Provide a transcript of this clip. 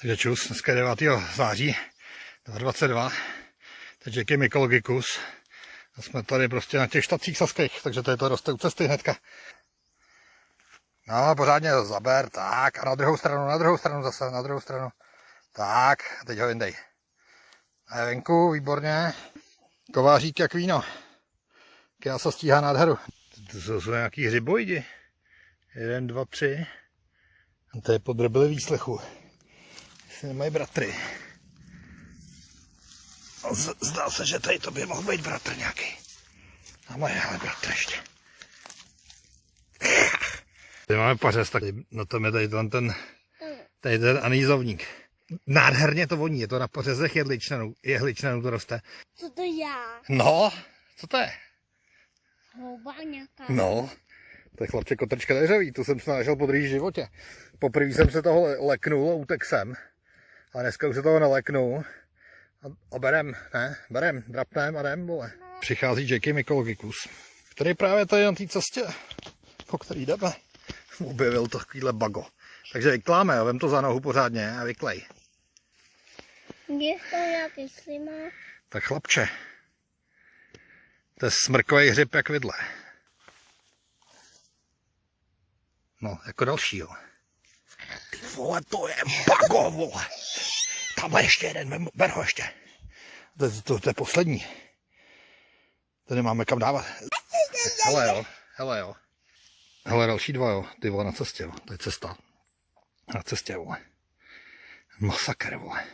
Takže čus, dneska je 9. září 2022. Teď je Kim Ecologicus. A jsme tady prostě na těch štacích saských, takže tady to roste u cesty hnedka. No, pořádně zaber, tak, a na druhou stranu, na druhou stranu zase, na druhou stranu. Tak, a teď ho vyndej. A je venku, výborně. Kovářík jak víno. Já se stíhá nádheru. To jsou nějaký hřibojdi. Jeden, dva, tři. A to je podrobili výslechu. Jestli nemají bratry. No, z- Zdá se, že tady to by mohl být bratr nějaký. A moje ale bratr ještě. Tady máme pařez, tak na tom je tady ten, ten, tady ten anýzovník. Nádherně to voní, je to na pařezech jehličnanů, jehličnanů to roste. Co to já? No, co to je? Houba nějaká. No, to je chlapče kotrčka deřevý, tu jsem se našel po životě. Poprvé jsem se toho le- leknul a utek jsem. A dneska už se toho neleknu. A, a berem, ne, berem, drapnem a jdem, vole. Přichází Jackie Mikologicus, který právě tady na té cestě, po který jdeme, objevil takovýhle bago. Takže vykláme, jo, vem to za nohu pořádně a vyklej. Je to nějaký slima? Tak chlapče, to je smrkový hřib jak vidle. No, jako dalšího. Ty vole, to je bago, vole. Tamhle ještě jeden, ber ho ještě. To, je- to, to je poslední. To nemáme kam dávat. Hele jo, hele jo. Hele, další dva jo, ty vole na cestě jo, to je cesta. Na cestě vole. Masakr vole.